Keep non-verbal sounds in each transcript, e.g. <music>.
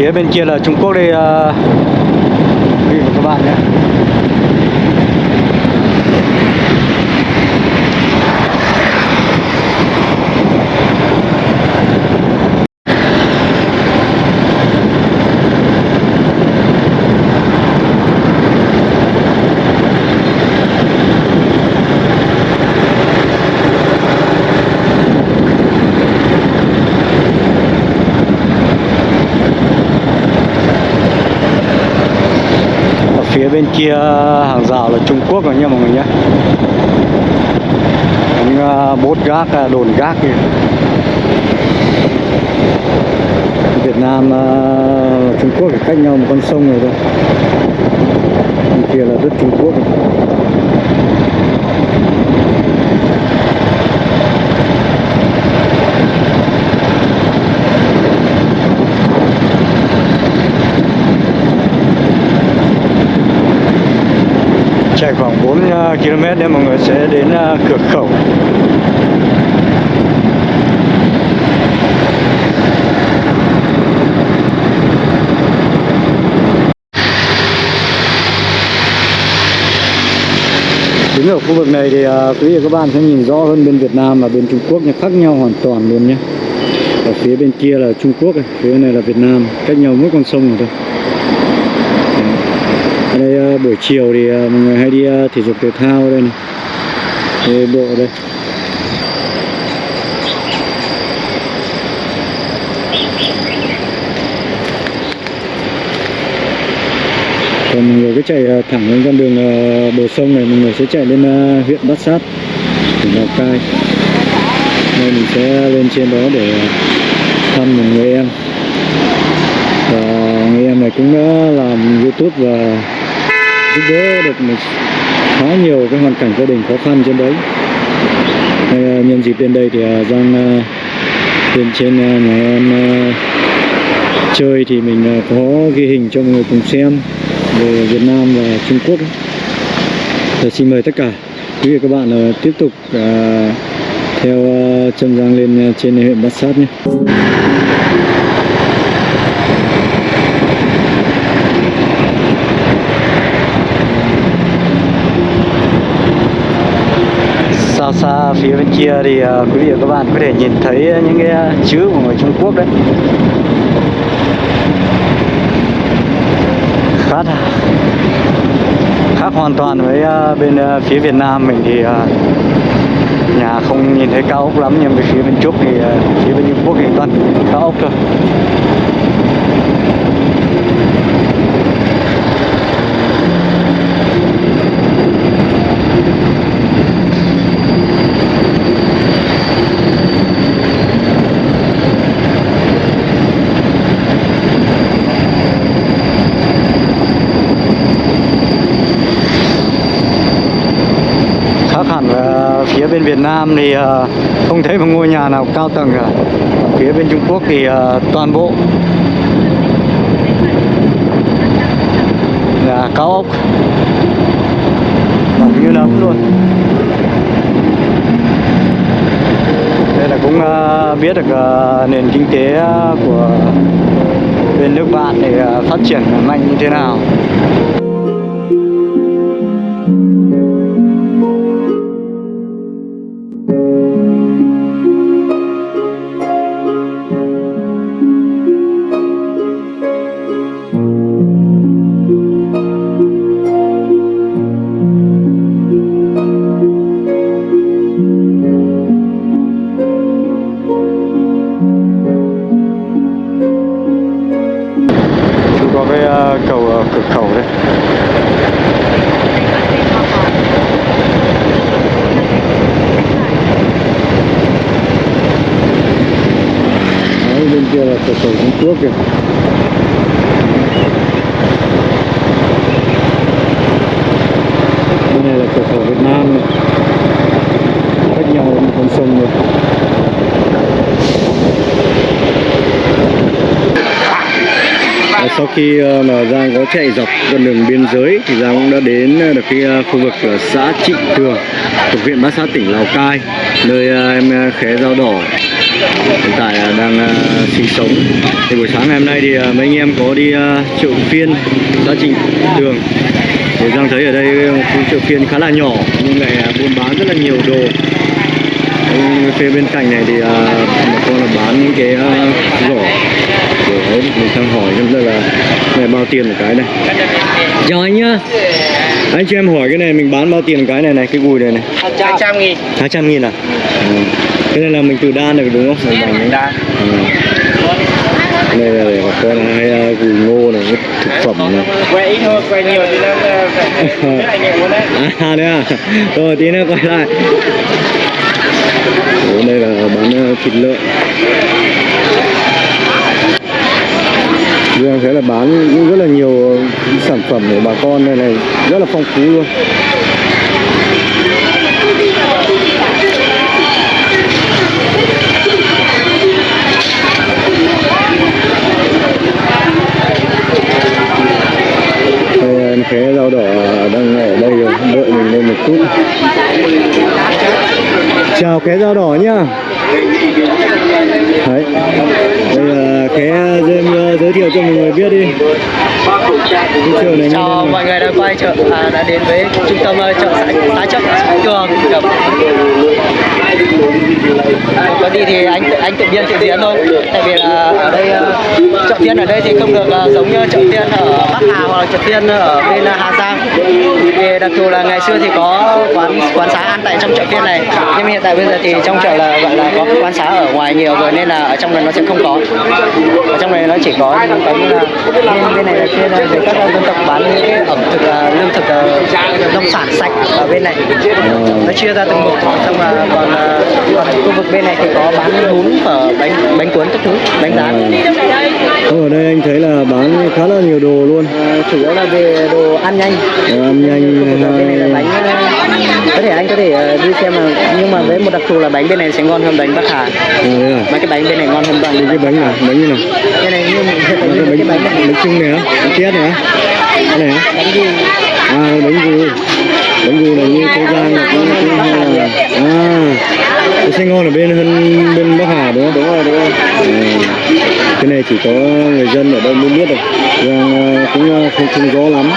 phía bên kia là Trung Quốc đây uh, ờ, quý vị và các bạn nhé. Bên kia hàng rào là Trung Quốc rồi nha mọi người nhé. Những à, bốt gác à, đồn gác kìa. Việt Nam à, Trung Quốc cách nhau một con sông rồi thôi. Bên kia là đất Trung Quốc. rồi. Chạy khoảng 4 ờ, km để mọi người sẽ đến ờ, cửa khẩu Đứng ở khu vực này thì ờ, quý vị và các bạn sẽ nhìn rõ hơn bên Việt Nam và bên Trung Quốc nhé khác nhau hoàn toàn luôn nhé. Ở phía bên kia là Trung Quốc, này, phía bên này là Việt Nam, cách nhau mỗi con sông rồi thôi. Ở đây ờ, buổi chiều thì ờ, mọi người hay đi ờ, thể dục thể thao đây này. Đây, bộ đây. Còn mọi người cứ chạy thẳng lên con đường bờ sông này, mọi người sẽ chạy lên huyện Bát Sát, tỉnh Lào Cai. nên mình sẽ lên trên đó để thăm một người em. Và người em này cũng đã làm YouTube và giúp đỡ được một khá nhiều cái hoàn cảnh gia đình khó khăn trên đấy. Đây, à, nhân dịp đến đây thì à, Giang à, lên trên à, nhà em chơi thì mình có ghi hình cho mọi người cùng xem về Việt Nam và Trung Quốc. Và xin mời tất cả quý vị các bạn tiếp tục theo chân Giang lên trên huyện Bát Sát nhé. Phía bên kia thì à, quý vị và các bạn có thể nhìn thấy những cái à, chữ của người Trung Quốc đấy. Khác à. khác hoàn toàn với bên phía Việt Nam mình thì nhà không nhìn thấy cao ốc lắm nhưng về phía bên Trung thì phía bên Trung Quốc thì toàn cao ốc thôi khác hẳn với phía bên Việt Nam thì ờ, không thấy một ngôi nhà nào cao tầng cả. Phía bên Trung Quốc thì ờ, toàn bộ. Là cao ốc. Bằng như nấm luôn. Đây là cũng ờ, biết được nền kinh tế của bên nước bạn thì phát triển mạnh như thế nào. Sau khi ờ, mà Giang có chạy dọc con đường biên giới thì Giang cũng đã đến ờ, được cái ờ, khu vực ở xã Trịnh Tường thuộc huyện Bát Sát, tỉnh Lào Cai, nơi em khé dao đỏ hiện tại đang sinh sống. Thì buổi sáng ngày hôm nay thì mấy anh em có đi chợ phiên xã Trịnh Tường. Thì Giang thấy ở đây khu chợ phiên khá là nhỏ nhưng lại buôn bán rất là nhiều đồ. Phía bên cạnh này thì một bà con là bán những cái giỏ đấy mình sang hỏi xem đây là này bao tiền một cái này. Chào anh nhá. Anh cho em hỏi cái này mình bán bao tiền một cái này này cái gùi này này. Hai trăm nghìn. 200 nghìn à? Ừ. cái này là mình từ đan được đúng không? Mình bằng Đan. ừ. đây là để bà con hay uh, gùi ngô này cái thực phẩm này. Quay ít thôi quay nhiều thì nó phải <laughs> à đấy. À rồi tí nữa quay lại. Đây là bán uh, thịt lợn Dương thế là bán cũng rất là nhiều sản phẩm của bà con này này rất là phong phú luôn. Đây, em khé rau đỏ đang ở đây rồi đợi mình lên một chút. Chào khé rau đỏ nhá đấy. Đây là khé em ờ, giới thiệu cho mọi người biết đi. Cái chào mọi người đã quay chợ à, đã đến với trung tâm ờ, chợ xã, chợ tường Cẩm. có gì thì anh anh tự biên tự diễn thôi. Tại vì là ở đây ờ, chợ phiên ở đây thì không được ờ, giống như chợ phiên ở Bắc Hà hoặc là chợ phiên ở bên Hà Giang vì đặc thù là ngày xưa thì có quán quán xá ăn tại trong chợ phiên này. Nhưng hiện tại bây giờ thì trong chợ là gọi là có quán xá ở ngoài nhiều rồi nên là ở trong này nó sẽ không có. Ở trong này nó chỉ có những cái như là bên, bên này là chuyên ờ, về các ờ, dân tộc bán những cái ẩm thực ờ, lương thực ờ, nông sản sạch ở bên này. Nó chia ra từng mục xong là còn ờ, còn khu vực bên này thì có bán bún phở bánh bánh cuốn các thứ bánh rán. Không, ở đây anh thấy là bán khá là nhiều đồ luôn. Ờ, chủ yếu là về đồ ăn nhanh. Đồ ăn nhanh Là bánh có thể anh có thể ờ, đi xem mà nhưng mà với một đặc thù là bánh bên này sẽ ngon hơn bánh Bắc Hà. À, đây à? mấy cái bánh bên này ngon hơn bánh cái bánh này bánh như nào? Cái này như cái cái bánh bánh này. bánh trưng này á? Bánh tét này á? Cái này á? Bánh gì? À bánh gù bánh gù này như cô giang là cũng cũng hay là à cái sẽ ngon ở bên hơn bên bắc hà đúng không? Đúng rồi đúng rồi cái này chỉ có người dân ở đây mới biết được. Rằng cũng à, không không rõ lắm.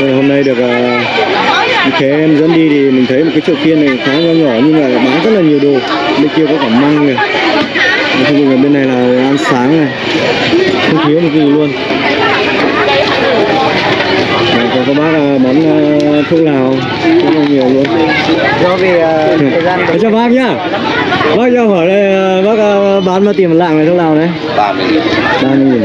Nên hôm nay được à, ờ, thế em dẫn đi thì mình thấy một cái chợ phiên này khá nhỏ nhỏ nhưng mà bán rất là nhiều đồ. Bên kia có cả măng này. Không bên này là ăn sáng này. Không thiếu một cái gì luôn. Còn có bác bán ờ, thuốc lào rất là nhiều luôn. Do vì ờ, thời gian cho bác nhá. Bác cho hỏi đây ờ, bác ờ, bán bao tiền một lạng này thuốc lào đấy ba mươi nghìn. Ba mươi nghìn.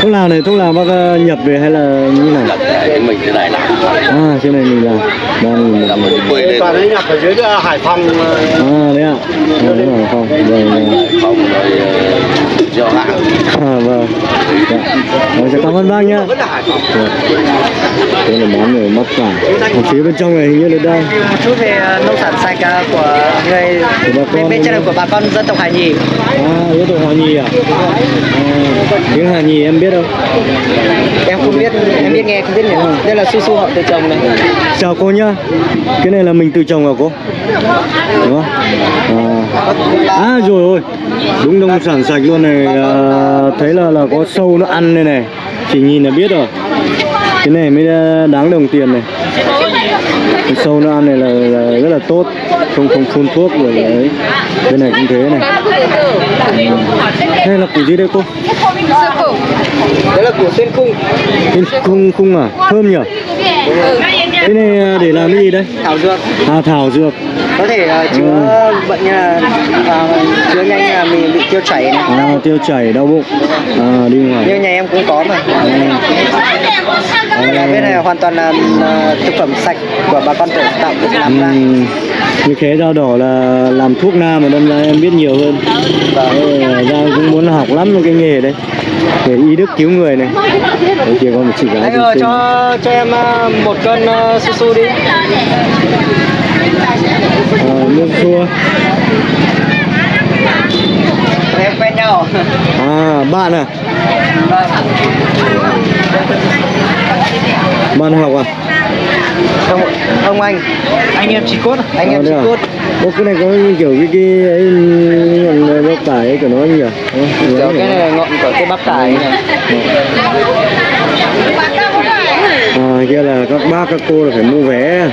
Thuốc lào này thuốc lào bác nhập về hay là như nào? Nhập mình thế này làm à trên này mình làm ba mươi nghìn. Là một quê toàn ấy nhập ở dưới Hải Phòng à đấy ạ. À, đấy là không vâng vâng. không rồi giao hàng à, vâng. Dạ. Rồi, sẽ cảm ơn bác nhá. Vẫn là Hải Phòng. Vâng. đây là món ở mắt cả còn phía bên trong này hình như là đây một chút về ờ, nông sản sạch ờ, của người Của bà con bên, trên của bà con dân tộc Hà Nhì. À yếu tố Hà Nhi à? à tiếng Hà Nhi em biết không? Em không biết em biết nghe không biết nhỉ? Đây là su su họ tự trồng này. Chào cô nhá. Cái này là mình tự trồng à cô đúng không? À, à rồi ôi đúng nông sản sạch luôn này. À, thấy là là có sâu nó ăn đây này. Chỉ nhìn là biết rồi. Cái này mới à, đáng đồng tiền này. Cái sâu nó ăn này là, là rất là tốt. Không không phun thuốc rồi đấy. Bên này cũng thế này. Ừ. đây là củ gì đây cô? Đấy là của tên khung. Cái khung khung à? Thơm nhỉ cái này à, để làm cái gì đây? Thảo dược. À thảo dược. Có thể ờ, chữa bệnh như là ờ, chữa nhanh là mình bị tiêu chảy này. À, tiêu chảy đau bụng. À, đi ngoài. Như nhà em cũng có mà. Nhà bên này hoàn toàn là ờ, thực phẩm sạch của bà con tự tạo tự làm ra. Ừm, như khé rau đỏ là làm thuốc nam mà đâm ra em biết nhiều hơn. Đấy, Giang cũng muốn học lắm cái nghề đấy để y đức cứu người này. Đấy kia có một chị gái Anh cho cho em ờ, một cân ờ, su su đi. À, nước chua em quen nhau. À bạn à? Bạn học à Không, ông anh, anh em chỉ cốt, anh em À, chỉ à? cốt. Ô, cái này có kiểu cái cái ấy ngọn bắp tải ấy của nó nhỉ? Ờ, Kiểu cái này là ngọn của cái bắp tải này. À, kia là các bác các cô là phải mua vé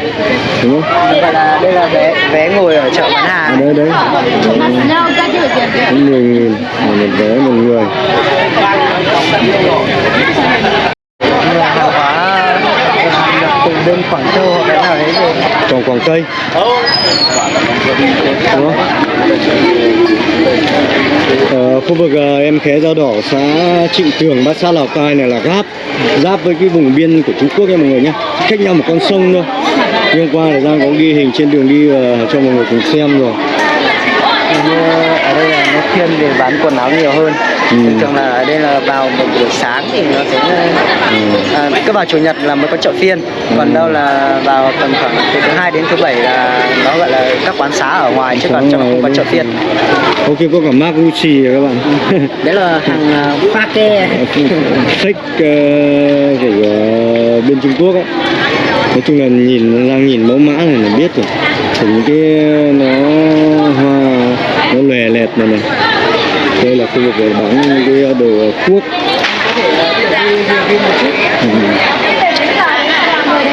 đúng không? Đây là đây là vé vé ngồi ở chợ bán À, hàng. đấy đấy. Cũng 10 nghìn một vé một người. Là hàng hóa nhập từ bên Quảng Châu hoặc cái nào đấy rồi cây Đó. Ở khu vực ờ, em khé dao đỏ xã Trịnh Tường, Bát sa Lào Cai này là giáp. Giáp với cái vùng biên của Trung Quốc nha mọi người nhé. Cách nhau một con sông thôi. Nhưng hôm qua là Giang có ghi hình trên đường đi uh, cho mọi người cùng xem rồi. Ờ, ở đây là nó thiên về bán quần áo nhiều hơn. Ừ. Thường thường là ở đây là vào một buổi sáng thì nó sẽ à, cứ vào chủ nhật là mới có chợ phiên. Còn đâu là vào tầm khoảng từ thứ hai đến thứ bảy là nó gọi là các quán xá ở ngoài chứ còn trong không có chợ phiên. Ok có cả Mark Gucci các bạn <laughs> Đấy là hàng pha ờ, của ờ, bên Trung Quốc ấy nói chung là nhìn Giang nhìn mẫu mã này là biết rồi thì những cái nó hoa nó lòe lẹt này này. Đây là khu vực để bán cái đồ cuốc. Ừ.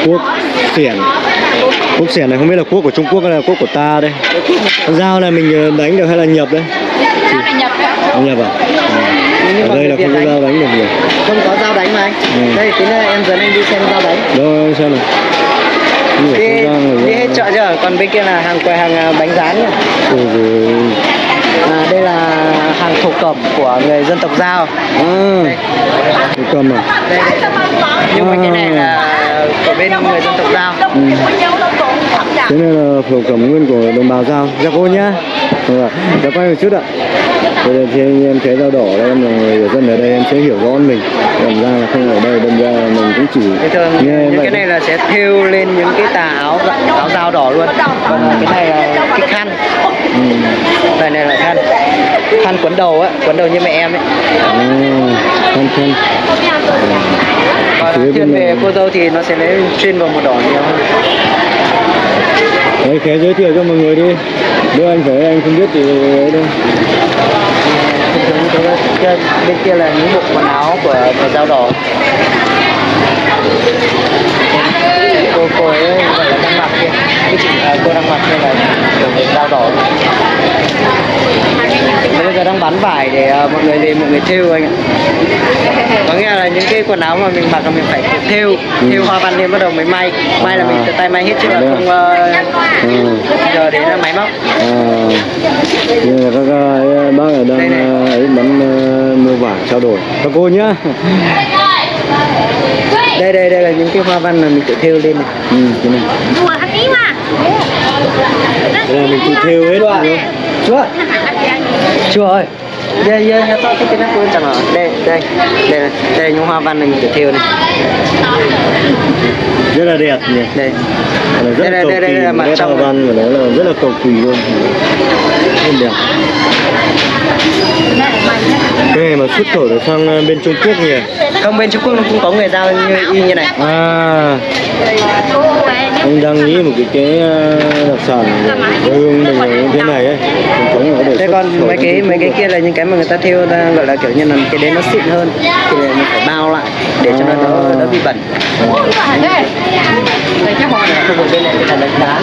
cuốc xiển cuốc xiển này không biết là cuốc của Trung Quốc hay là cuốc của ta đây. Con dao này mình ờ, đánh được hay là nhập đấy Dao này nhập à, Nhưng ở đây là không có dao đánh được nhiều. Không có dao đánh mà anh. Ừ. Đây tí nữa em dẫn anh đi xem dao đánh. đâu xem nào Nhiều Đi, không gian rồi đi hết chợ chưa? Còn bên kia là hàng quầy hàng à, bánh rán nhá. Giời À, đây là hàng thổ cẩm của người dân tộc Giao. À, cái cầm à? Đây, đây. Nhưng mà cái này là của bên người dân tộc Giao. Ừ. Thế này là phổ cẩm nguyên của đồng bào Giao. Dạ cô nhá. Vâng ạ. Dạ quay một chút ạ. Bây giờ thì anh em thấy dao đỏ đây em là người dân ở đây em sẽ hiểu rõ mình. Còn ra là không ở đây đâm ra mình cũng chỉ thường nghe những vậy cái này là sẽ thêu lên những cái tà áo áo dao đỏ luôn. Còn cái này là cái khăn. Ừ. Đây này là khăn. Khăn quấn đầu á, quấn đầu như mẹ em ấy. À, khăn khăn. Còn thiên về này. cô dâu thì nó sẽ lấy chuyên vào màu đỏ nhiều hơn. Đấy, khé giới thiệu cho mọi người đi. Nếu anh phải anh không biết thì ấy đâu. Thường như thế đó. Kia- bên kia là những bộ quần áo của người dao đỏ cô cô ấy gọi là đang mặc kia. Cái chị à, cô đang mặc đây là kiểu người dao đỏ bây giờ đang bán vải để à, mọi người về mọi người thêu anh ạ. Có nghĩa là những cái quần áo mà mình mặc là mình phải thêu thêu hoa văn lên bắt đầu mới may. May là mình tự tay may hết chứ là à? không ờ, À. giờ đến là máy móc. À, như là các bác ở đang ờ, ấy bán ờ, mua vải trao đổi. Các cô nhá. Đây đây đây là những cái hoa văn mà mình tự thêu lên này. Ừ, cái này. Đây là mình tự thêu hết chú ạ chú ơi đây đây đây tôi cái này quên chẳng ở đây đây đây là đây những hoa văn này mình tự thêu này. Rất là đẹp nhỉ? Đây. Đây, là đây, đây, đây là mặt trong hoa văn của nó là rất là cầu kỳ luôn. Rất đẹp. Cái này mà xuất khẩu được sang ờ, bên Trung Quốc nhỉ? Không bên Trung Quốc nó cũng có người giao như y như này. À anh đang nghĩ một cái cái ờ, đặc sản quê hương mình như thế này ấy. Thống ở để xuất còn mấy cái mấy cái à? kia là những cái mà người ta thêu ta gọi là kiểu như là cái đấy nó xịn hơn thì mình phải bao lại để cho nó đỡ đỡ bị bẩn. Khu vực bên này là đánh đá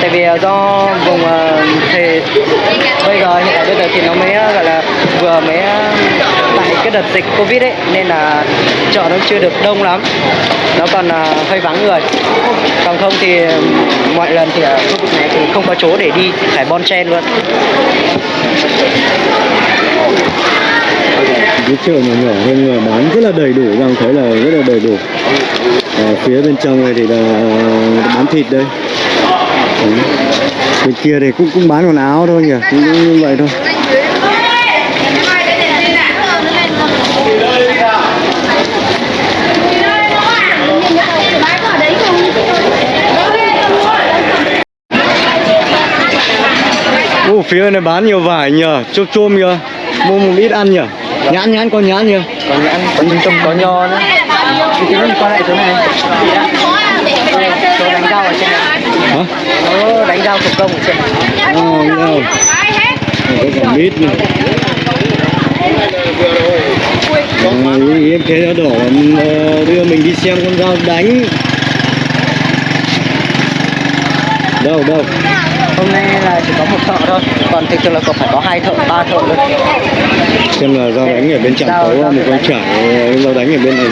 tại vì ờ, do vùng ờ, thì bây giờ hiện tại bây giờ thì nó mới gọi là vừa mới tại cái đợt dịch covid ấy nên là chợ nó chưa được đông lắm. Nó còn uh, hơi vắng người. Còn không thì mọi lần thì ở khu vực này thì không có chỗ để đi phải bon chen luôn. Cái chợ nhỏ nhỏ hơn người bán rất là đầy đủ rằng thấy là rất là đầy đủ. Ở phía bên trong này thì là ờ, bán thịt đây. Đấy. bên kia thì cũng cũng bán quần áo thôi nhỉ cũng, cũng như vậy thôi. Phía này bán nhiều vải nhờ chôm chôm nhờ mua một ít ăn nhờ nhãn nhãn con nhãn nhờ còn nhãn có trong có nho nữa Chị Linh qua lại chỗ này. Chỗ đánh rau ở trên này. hả Chỗ đánh rau thủ công ở trên này. oh, no. có cả mít nữa à, ý, em thấy nó đỏ ờ, đưa mình đi xem con dao đánh đâu đâu Hôm nay là chỉ có một thợ thôi. Còn thực sự là còn phải có hai thợ, ba thợ luôn. xem là dao đánh ở bên trạm tấu một con trải ờ, dao đánh ở bên này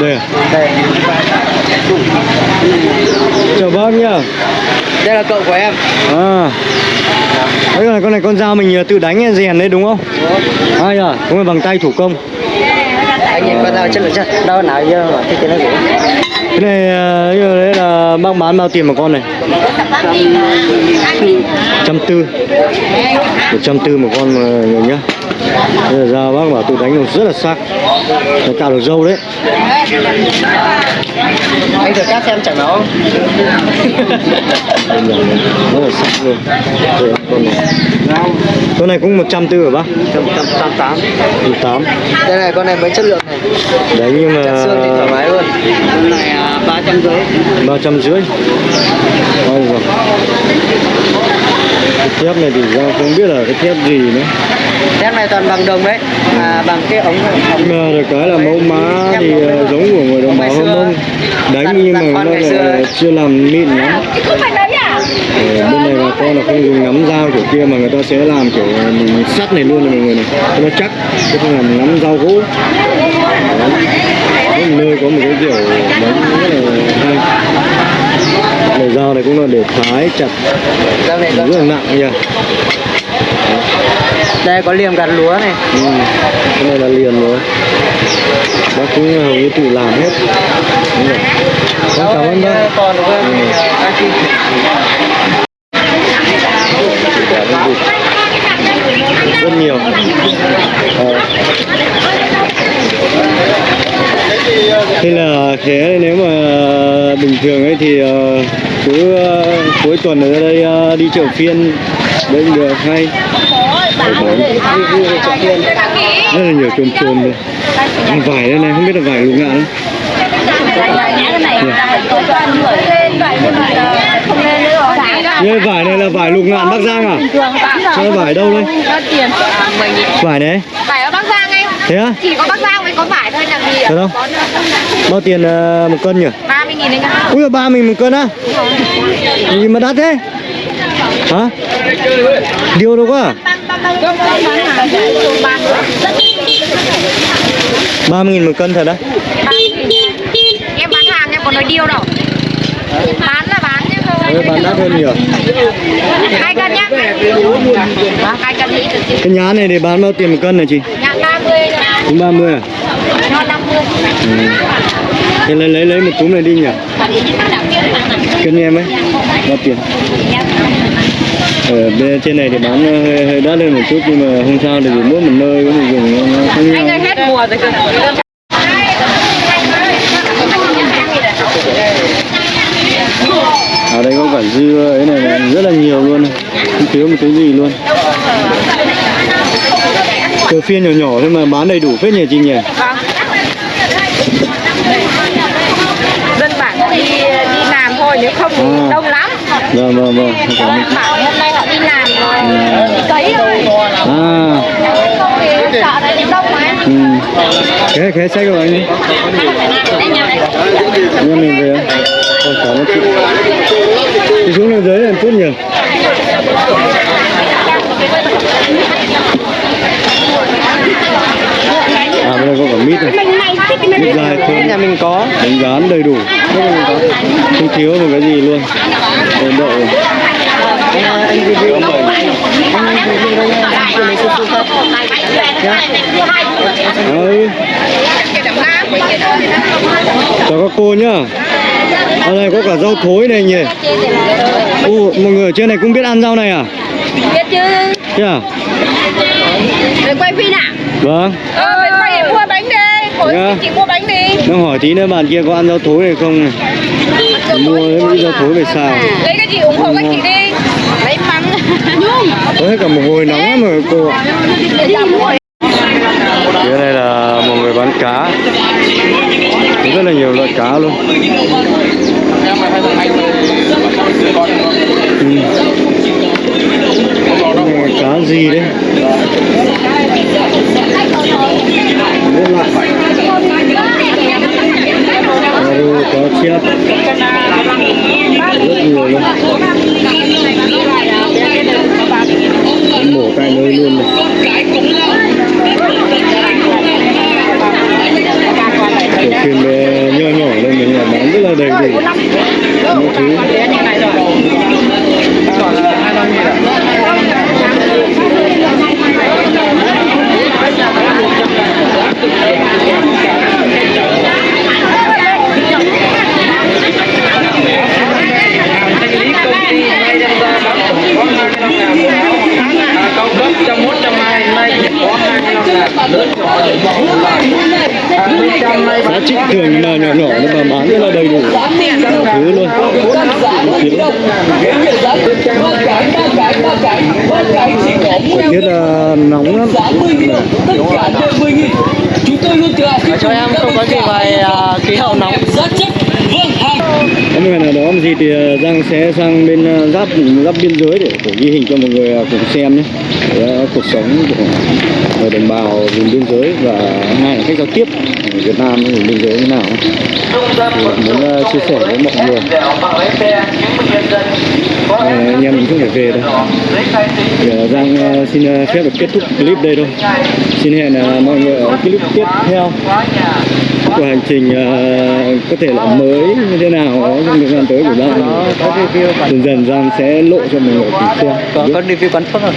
đây à Đây. chào bác nhá Đây là cậu của em. à đấy là con này con dao mình ờ, tự đánh rèn đấy đúng không ai à không phải bằng tay thủ công Anh nhìn con dao chất lượng chất. Đâu nào giờ mà thiết kế nó gì? cái này bác bán bao tiền một con này? Trăm tư. Một trăm tư một con nhá Bây giờ bác bảo tự đánh được rất là sắc nó cạo được dâu đấy Anh thử cắt xem chẳng nó. Này, rất là sắc luôn Đây, con này con này cũng một trăm tư hả bác Trăm trăm tám tám. một tám Đây này con này mới chất lượng này. đấy nhưng Chặt xương thì thoải mà mái luôn. Con này à, ba trăm rưỡi. ba trăm rưỡi Ôi giời. cái thép này thì ra không biết là cái thép gì nữa Thép này toàn bằng đồng đấy. À, bằng cái ống ống mà được cái là mẫu má thì ờ, giống của người đồng bào hâm mông đánh nhưng mà nó lại chưa làm mịn lắm. Không phải đấy à? Ờ, bên này bà con là không dùng nắm dao kiểu kia mà người ta sẽ làm kiểu mình sắt này luôn này mọi người này. Cho nó chắc chứ không làm nắm dao gỗ. Đấy. Nơi có một cái kiểu đánh rất là hay. Này dao này cũng là để thái chặt. Dao này rất là nặng nha Đây có liềm gặt lúa này. ừ. cái này là liền rồi bác cũng hầu như tự làm hết đúng rồi Vâng, cảm ơn bác Còn Ừ. rất nhiều Ờ. thế là thế nếu mà bình thường ấy thì ờ, cứ ờ, cuối tuần ở đây đi chợ phiên đấy cũng được hay rất là nhiều chôm chôm đây vải đây này không biết là vải lục ngạn Như vải này là vải lục ngạn Bắc Giang à? Sao vải đâu đây? Vải này Vải ở Bắc Giang anh Thế á? Chỉ có Bắc Giang mới có vải thôi làm gì không? Bao tiền ờ, một cân nhỉ? 30 nghìn anh ạ Ui ba mình một cân á? Gì mà đắt thế? Hả? Điều đâu quá à? Ba mươi nghìn một cân thật á? Em bán hàng em có nói điêu đâu Bán là bán chứ không Đấy, bán đắt hơn nhiều Hai cân nhá Hai cân Cái nhá này để bán bao tiền một cân này chị? Nhạc 30 Cũng 30 à? Ngon 50 Ừ. Thế lấy lấy lấy một túm này đi nhỉ? Cân em ấy Bao tiền? Ở bên trên này thì bán ờ, hơi, hơi đắt hơn một chút nhưng mà không sao thì mỗi một nơi có một vùng nó- khác Anh nhau ơi hết mùa rồi cơ ở đây có cả dưa ấy này, này rất là nhiều luôn này. không thiếu một cái gì luôn chợ phiên nhỏ nhỏ thôi mà bán đầy đủ phết nhỉ chị nhỉ Vâng Dân bản đi đi làm thôi nếu không À. đông lắm vâng vâng vâng cảm ơn. Cấy rồi à. Thì này thì đông mà. Ừ. cái cái sách của anh. Đi anh mình về không? Ôi, cảm ơn chị. Chị xuống lên dưới một chút nhỉ. À bên đây có cả mít này. Mít lai thơm. Nhà mình có. bánh rán đầy đủ. Không thiếu một cái gì luôn. Đây, đậu này. Anh anh review lấy ừ. chào các cô nhá. Ở đây có cả rau thối này nhỉ? Ồ, mọi người ở trên này cũng biết ăn rau này à? Biết chứ. Thế à? Rồi quay phim à? Vâng. Ờ, quay mua bánh đi. Khối Dạ. chị mua bánh đi. Đang hỏi tí nữa bạn kia có ăn rau thối này không này? Mua mấy rau thối về xào. Lấy cái gì ủng hộ các chị đi. Lấy Nhung cả một hồi nóng lắm rồi, cô ạ. Phía này là một người bán cá. Có rất là nhiều loại cá luôn. Ừ. Cái này cá gì đấy? Rất lạ cá chép. Rất nhiều luôn. Rất đầy đủ mọi thứ Hãy subscribe cho kênh Ghiền Mì Gõ Để không bỏ lỡ những video hấp dẫn giá trị thường mà nhỏ nhỏ nhưng mà bán rất là đầy đủ. Thứ luôn. Thời tiết là nóng lắm. Cho em không có gì về à, khí hậu nóng. Có một ngày nào đó mà gì thì ờ, Giang sẽ sang bên ờ, giáp giáp biên giới để ghi hình cho mọi người cùng xem nhé Để, cuộc sống của người đồng bào vùng biên giới và hai là cách giao tiếp ở Việt Nam với vùng biên giới như nào? Thì muốn ờ, chia sẻ với mọi người. Ờ, anh em mình không phải về đâu thì ờ, Giang xin phép được kết thúc clip đây thôi. Xin hẹn mọi người ở clip tiếp theo. Của hành trình có thể là mới như thế nào đó trong thời gian tới của Giang. Dần dần Giang sẽ lộ cho mọi người xem có có review quán phước rồi